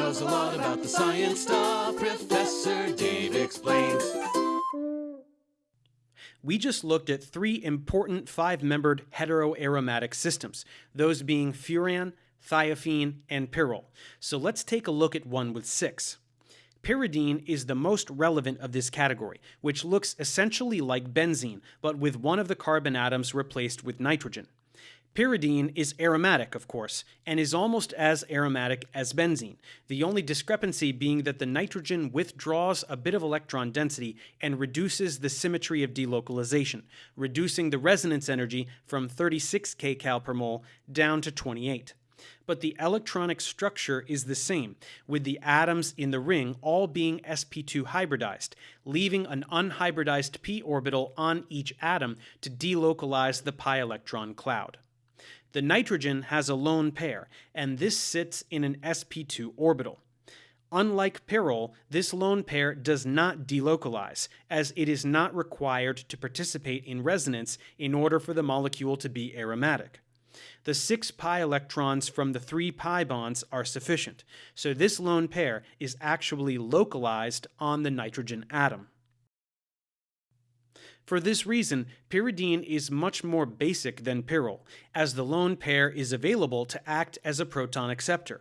knows a lot about the science stuff. Professor Dave explains. We just looked at three important five-membered heteroaromatic systems, those being furan, thiophene, and pyrrole. So let's take a look at one with six. Pyridine is the most relevant of this category, which looks essentially like benzene, but with one of the carbon atoms replaced with nitrogen. Pyridine is aromatic, of course, and is almost as aromatic as benzene, the only discrepancy being that the nitrogen withdraws a bit of electron density and reduces the symmetry of delocalization, reducing the resonance energy from 36 kcal per mole down to 28 but the electronic structure is the same, with the atoms in the ring all being sp2 hybridized, leaving an unhybridized p orbital on each atom to delocalize the pi electron cloud. The nitrogen has a lone pair, and this sits in an sp2 orbital. Unlike pyrrole, this lone pair does not delocalize, as it is not required to participate in resonance in order for the molecule to be aromatic the 6 pi electrons from the 3 pi bonds are sufficient, so this lone pair is actually localized on the nitrogen atom. For this reason, pyridine is much more basic than pyrrole, as the lone pair is available to act as a proton acceptor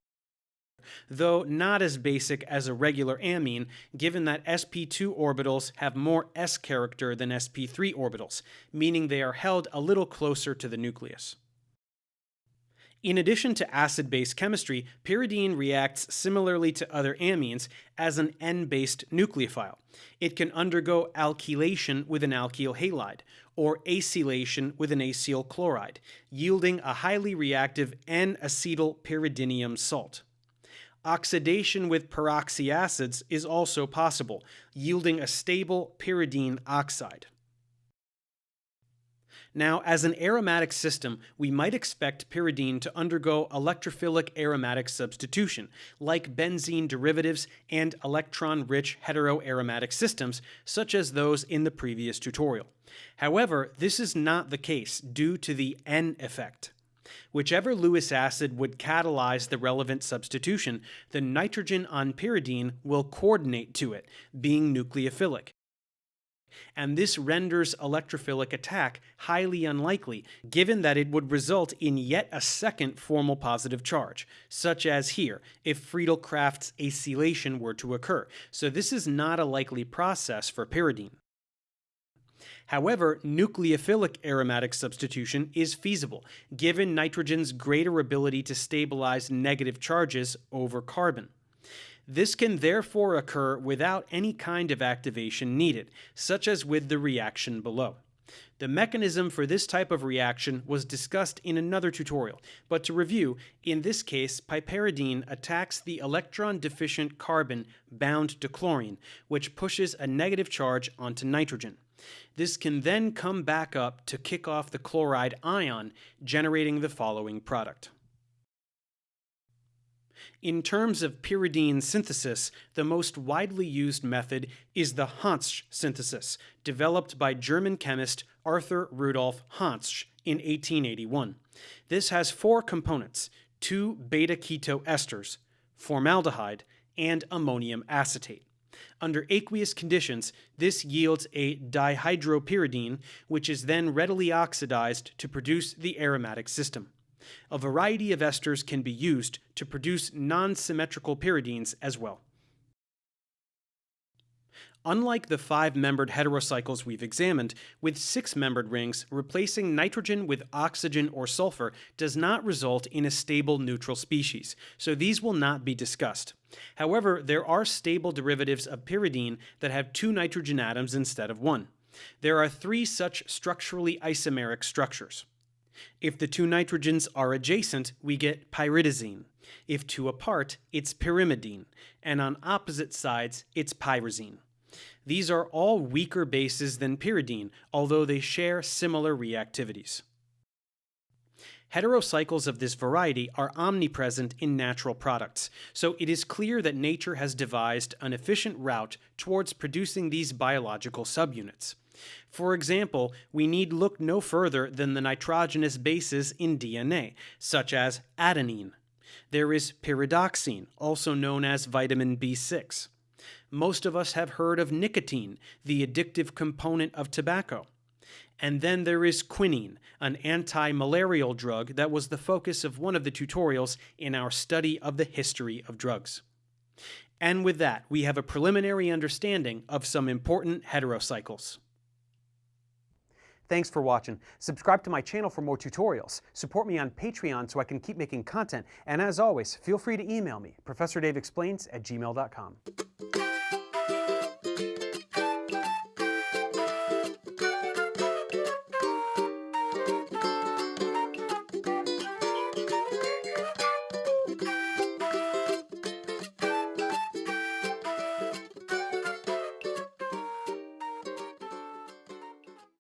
though not as basic as a regular amine, given that sp2 orbitals have more s character than sp3 orbitals, meaning they are held a little closer to the nucleus. In addition to acid-base chemistry, pyridine reacts similarly to other amines as an N-based nucleophile. It can undergo alkylation with an alkyl halide, or acylation with an acyl chloride, yielding a highly reactive N-acetyl pyridinium salt. Oxidation with peroxy acids is also possible, yielding a stable pyridine oxide. Now, as an aromatic system, we might expect pyridine to undergo electrophilic aromatic substitution, like benzene derivatives and electron-rich heteroaromatic systems, such as those in the previous tutorial. However, this is not the case due to the N effect. Whichever Lewis acid would catalyze the relevant substitution, the nitrogen on pyridine will coordinate to it, being nucleophilic and this renders electrophilic attack highly unlikely, given that it would result in yet a second formal positive charge, such as here, if Friedel-Crafts acylation were to occur, so this is not a likely process for pyridine. However, nucleophilic aromatic substitution is feasible, given nitrogen's greater ability to stabilize negative charges over carbon. This can therefore occur without any kind of activation needed, such as with the reaction below. The mechanism for this type of reaction was discussed in another tutorial, but to review, in this case piperidine attacks the electron-deficient carbon bound to chlorine, which pushes a negative charge onto nitrogen. This can then come back up to kick off the chloride ion, generating the following product. In terms of pyridine synthesis, the most widely used method is the Hantzsch synthesis, developed by German chemist Arthur Rudolf Hantzsch in 1881. This has four components, two beta-keto esters, formaldehyde, and ammonium acetate. Under aqueous conditions, this yields a dihydropyridine, which is then readily oxidized to produce the aromatic system. A variety of esters can be used to produce non-symmetrical pyridines as well. Unlike the five-membered heterocycles we've examined, with six-membered rings, replacing nitrogen with oxygen or sulfur does not result in a stable neutral species, so these will not be discussed. However, there are stable derivatives of pyridine that have two nitrogen atoms instead of one. There are three such structurally isomeric structures. If the two nitrogens are adjacent, we get pyridazine. If two apart, it's pyrimidine, and on opposite sides, it's pyrazine. These are all weaker bases than pyridine, although they share similar reactivities. Heterocycles of this variety are omnipresent in natural products, so it is clear that nature has devised an efficient route towards producing these biological subunits. For example, we need look no further than the nitrogenous bases in DNA, such as adenine. There is pyridoxine, also known as vitamin B6. Most of us have heard of nicotine, the addictive component of tobacco. And then there is quinine, an anti-malarial drug that was the focus of one of the tutorials in our study of the history of drugs. And with that, we have a preliminary understanding of some important heterocycles. Thanks for watching. Subscribe to my channel for more tutorials. Support me on Patreon so I can keep making content. And as always, feel free to email me, ProfessorDaveExplains at gmail.com.